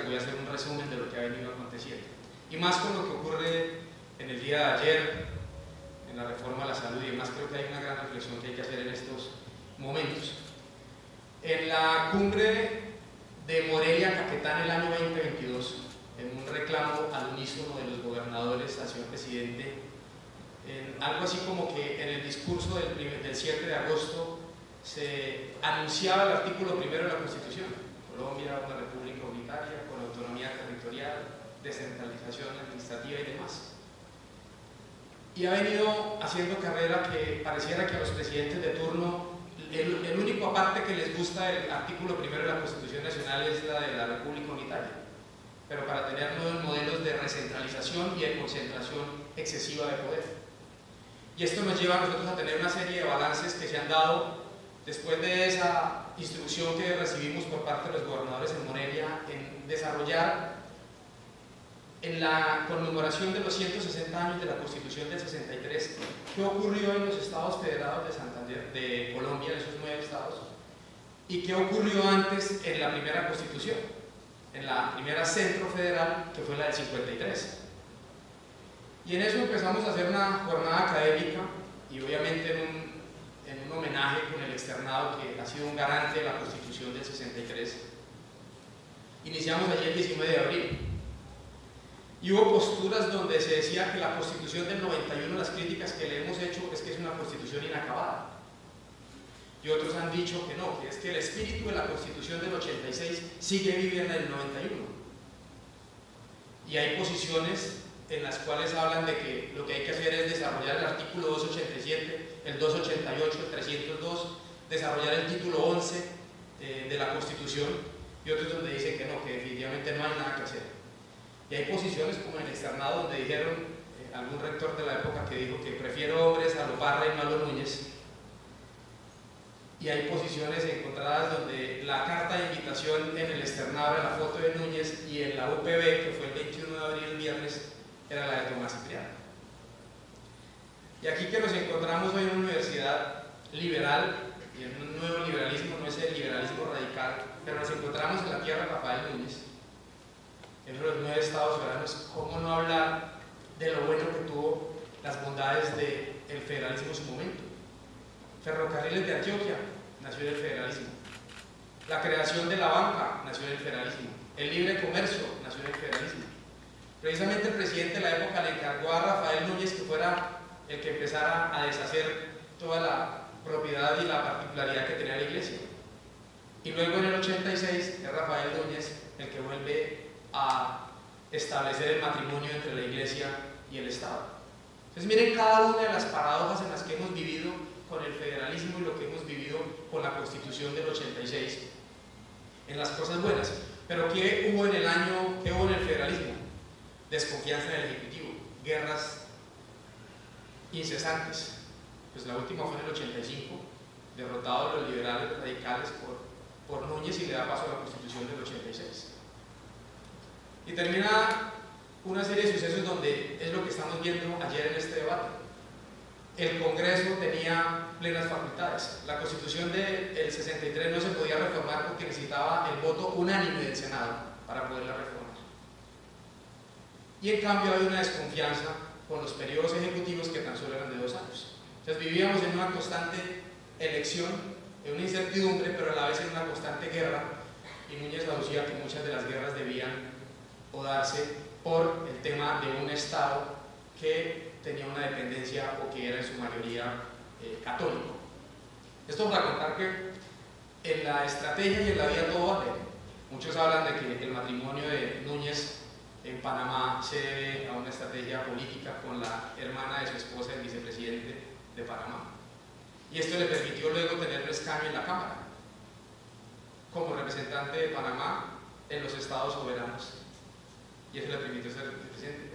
les voy a hacer un resumen de lo que ha venido aconteciendo. Y más con lo que ocurre en el día de ayer, en la reforma a la salud y demás, creo que hay una gran reflexión que hay que hacer en estos momentos. En la cumbre de Morelia, Caquetán, el año 2022, en un reclamo al unísono de los gobernadores hacia el presidente, en algo así como que en el discurso del, del 7 de agosto se anunciaba el artículo primero de la Constitución. Colombia, una república unitaria, con autonomía territorial, descentralización administrativa y demás. Y ha venido haciendo carrera que pareciera que a los presidentes de turno el, el, único aparte que les gusta del artículo primero de la Constitución Nacional es la de la República Unitaria, pero para tener nuevos modelos de recentralización y de concentración excesiva de poder. Y esto nos lleva a nosotros a tener una serie de balances que se han dado después de esa instrucción que recibimos por parte de los gobernadores en Morelia en desarrollar en la conmemoración de los 160 años de la Constitución del 63, qué ocurrió en los estados federados de Santander, de Colombia, en esos nueve estados, y qué ocurrió antes en la primera Constitución, en la primera centro federal, que fue la del 53. Y en eso empezamos a hacer una jornada académica, y obviamente en un, en un homenaje con el externado que ha sido un garante de la Constitución del 63. Iniciamos allí el 19 de abril, y hubo posturas donde se decía que la constitución del 91, las críticas que le hemos hecho es que es una constitución inacabada. Y otros han dicho que no, que es que el espíritu de la constitución del 86 sigue viviendo en el 91. Y hay posiciones en las cuales hablan de que lo que hay que hacer es desarrollar el artículo 287, el 288, el 302, desarrollar el título 11 eh, de la constitución, y otros donde dicen que no, que definitivamente no hay nada que hacer. Y hay posiciones como en el externado donde dijeron, eh, algún rector de la época que dijo que prefiero hombres a Loparra y no a los Núñez. Y hay posiciones encontradas donde la carta de invitación en el externado era la foto de Núñez y en la UPB, que fue el 21 de abril, el viernes, era la de Tomás Cipriano. Y aquí que nos encontramos hoy en una universidad liberal y en un nuevo liberalismo, no es el liberalismo radical, pero nos encontramos en la tierra de Rafael Núñez en los nueve estados soberanos, ¿cómo no hablar de lo bueno que tuvo las bondades del federalismo en su momento? Ferrocarriles de Antioquia, nació el federalismo. La creación de la banca, nació el federalismo. El libre comercio, nació el federalismo. Precisamente el presidente de la época le encargó a Rafael Núñez que fuera el que empezara a deshacer toda la propiedad y la particularidad que tenía la iglesia. Y luego en el 86 es Rafael Núñez el que vuelve a establecer el matrimonio entre la iglesia y el Estado. Entonces miren cada una de las paradojas en las que hemos vivido con el federalismo y lo que hemos vivido con la constitución del 86 en las cosas buenas. Pero ¿qué hubo en el año, qué hubo en el federalismo? Desconfianza en el Ejecutivo, guerras incesantes. Pues la última fue en el 85, derrotado los liberales radicales por, por Núñez y le da paso a la constitución del 86. Y termina una serie de sucesos donde es lo que estamos viendo ayer en este debate. El Congreso tenía plenas facultades. La Constitución del 63 no se podía reformar porque necesitaba el voto unánime del Senado para poderla reformar. Y en cambio hay una desconfianza con los periodos ejecutivos que tan solo eran de dos años. Entonces vivíamos en una constante elección, en una incertidumbre, pero a la vez en una constante guerra. Y Núñez aducía que muchas de las guerras debían o darse por el tema de un Estado que tenía una dependencia o que era en su mayoría eh, católico. Esto para contar que en la estrategia y en la vida todo vale. Muchos hablan de que el matrimonio de Núñez en Panamá se debe a una estrategia política con la hermana de su esposa, el vicepresidente de Panamá. Y esto le permitió luego tener un escaño en la Cámara como representante de Panamá en los estados soberanos y eso le permitió ser presidente.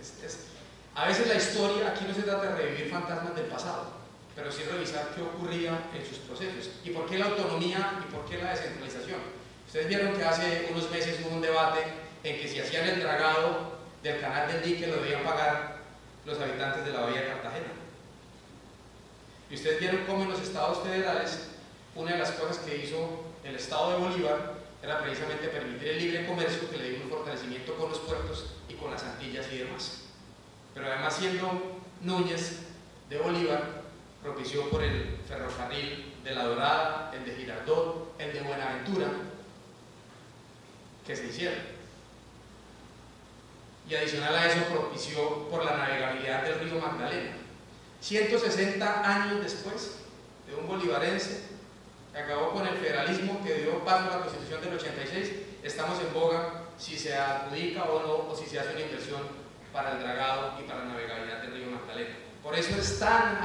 a veces la historia, aquí no se trata de revivir fantasmas del pasado, pero sí revisar qué ocurría en sus procesos y por qué la autonomía y por qué la descentralización. Ustedes vieron que hace unos meses hubo un debate en que si hacían el dragado del canal del dique lo debían pagar los habitantes de la bahía de Cartagena. Y ustedes vieron cómo en los estados federales una de las cosas que hizo el estado de Bolívar era precisamente permitir el libre comercio que le dio un fortalecimiento con los puertos y con las Antillas y demás. Pero además siendo Núñez de Bolívar, propició por el ferrocarril de La Dorada, el de Girardot, el de Buenaventura, que se hicieron. Y adicional a eso propició por la navegabilidad del río Magdalena. 160 años después de un bolivarense que acabó con el federalismo que dio paso a la constitución del 86, estamos en boga si se adjudica o no, o si se hace una inversión para el dragado y para la navegabilidad del río Magdalena. Por eso es tan,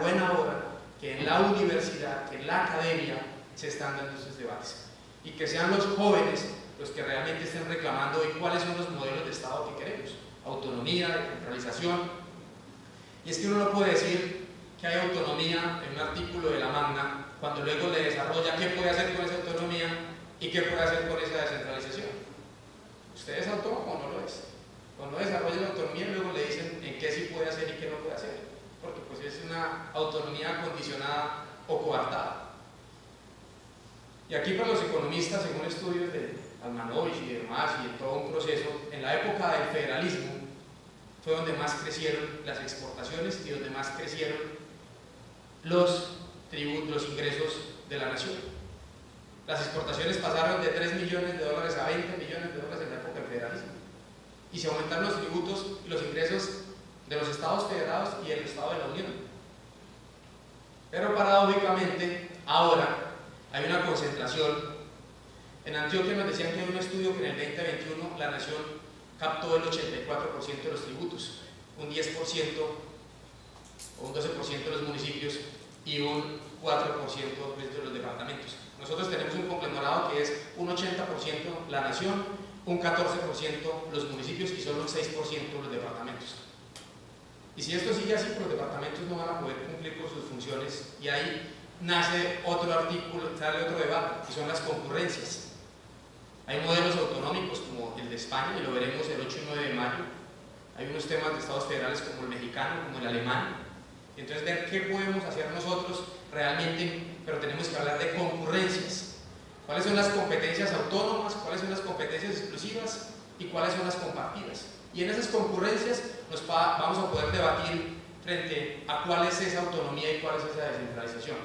buena hora que en la universidad, que en la academia, se están dando estos debates. Y que sean los jóvenes los que realmente estén reclamando hoy cuáles son los modelos de Estado que queremos. Autonomía, descentralización. Y es que uno no puede decir que hay autonomía en un artículo de la Magna cuando luego le desarrolla qué puede hacer con esa autonomía y qué puede hacer con esa descentralización. ¿Usted es autónomo o no lo es? Cuando desarrolla la autonomía luego le dicen en qué sí puede hacer y qué no puede hacer. Porque pues es una autonomía condicionada o coartada. Y aquí para los economistas, según estudios de Almanovich y demás, y en todo un proceso, en la época del federalismo fue donde más crecieron las exportaciones y donde más crecieron los tributos, los ingresos de la nación. Las exportaciones pasaron de 3 millones de dólares a 20 millones de dólares en la época del federalismo. Y se aumentaron los tributos y los ingresos de los estados federados y el estado de la Unión. Pero paradójicamente, ahora hay una concentración en Antioquia nos decían que hay un estudio que en el 2021 la nación captó el 84% de los tributos, un 10% o un 12% de los municipios y un 4% de los departamentos. Nosotros tenemos un conglomerado que es un 80% la nación, un 14% los municipios y solo un 6% los departamentos. Y si esto sigue así, pues los departamentos no van a poder cumplir con sus funciones y ahí nace otro artículo, sale otro debate, que son las concurrencias. Hay modelos autonómicos como el de España, y lo veremos el 8 y 9 de mayo. Hay unos temas de estados federales como el mexicano, como el alemán. Entonces, ver qué podemos hacer nosotros realmente, pero tenemos que hablar de concurrencias. ¿Cuáles son las competencias autónomas? ¿Cuáles son las competencias exclusivas? ¿Y cuáles son las compartidas? Y en esas concurrencias nos vamos a poder debatir frente a cuál es esa autonomía y cuál es esa descentralización.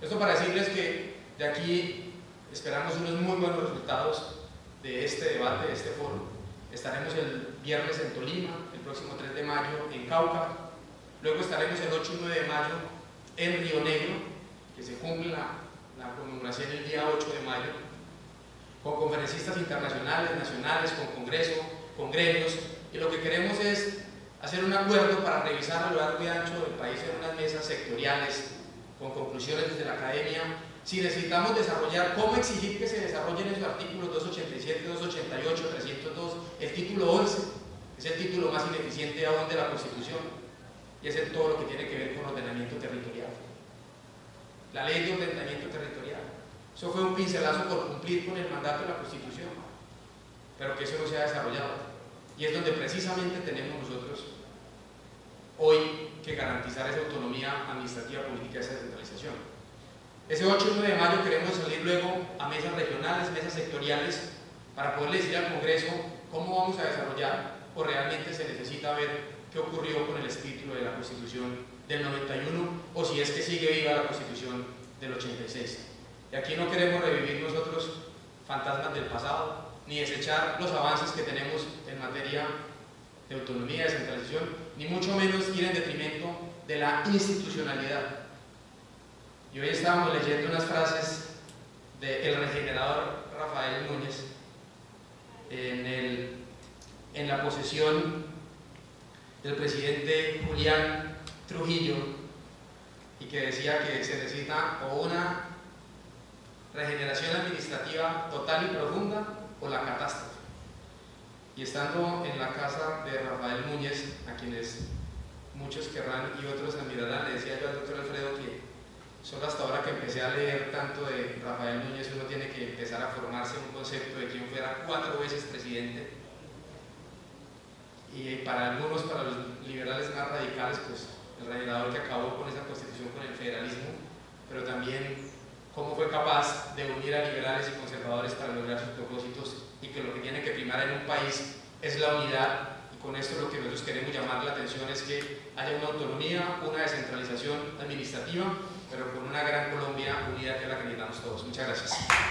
Esto para decirles que de aquí Esperamos unos muy buenos resultados de este debate, de este foro. Estaremos el viernes en Tolima, el próximo 3 de mayo en Cauca, luego estaremos el 8 y 9 de mayo en Río Negro, que se cumple la, conmemoración el día 8 de mayo, con conferencistas internacionales, nacionales, con congreso, con gremios, y lo que queremos es hacer un acuerdo para revisar a lo largo y ancho del país en unas mesas sectoriales, con conclusiones desde la academia, si necesitamos desarrollar, cómo exigir que se desarrollen esos artículos 287, 288, 302, el título 11, es el título más ineficiente aún de la Constitución, y es en todo lo que tiene que ver con ordenamiento territorial. La ley de ordenamiento territorial. Eso fue un pincelazo por cumplir con el mandato de la Constitución, pero que eso no se ha desarrollado. Y es donde precisamente tenemos nosotros hoy que garantizar esa autonomía administrativa, política, esa descentralización. Ese 8 y 9 de mayo queremos salir luego a mesas regionales, mesas sectoriales, para poder decir al Congreso cómo vamos a desarrollar o realmente se necesita ver qué ocurrió con el espíritu de la Constitución del 91 o si es que sigue viva la Constitución del 86. Y aquí no queremos revivir nosotros fantasmas del pasado, ni desechar los avances que tenemos en materia de autonomía, de descentralización, ni mucho menos ir en detrimento de la institucionalidad y hoy estábamos leyendo unas frases del regenerador Rafael Núñez en, en la posesión del presidente Julián Trujillo y que decía que se necesita o una regeneración administrativa total y profunda o la catástrofe. Y estando en la casa de Rafael Núñez, a quienes muchos querrán y otros admirarán, le decía yo al doctor Alfredo que Solo hasta ahora que empecé a leer tanto de Rafael Núñez, uno tiene que empezar a formarse un concepto de quien fuera cuatro veces presidente. Y para algunos, para los liberales más radicales, pues el reinador que acabó con esa constitución, con el federalismo, pero también cómo fue capaz de unir a liberales y conservadores para lograr sus propósitos y que lo que tiene que primar en un país es la unidad y con esto lo que nosotros queremos llamar la atención es que haya una autonomía, una descentralización administrativa, pero con una gran Colombia unida que es la que necesitamos todos. Muchas gracias.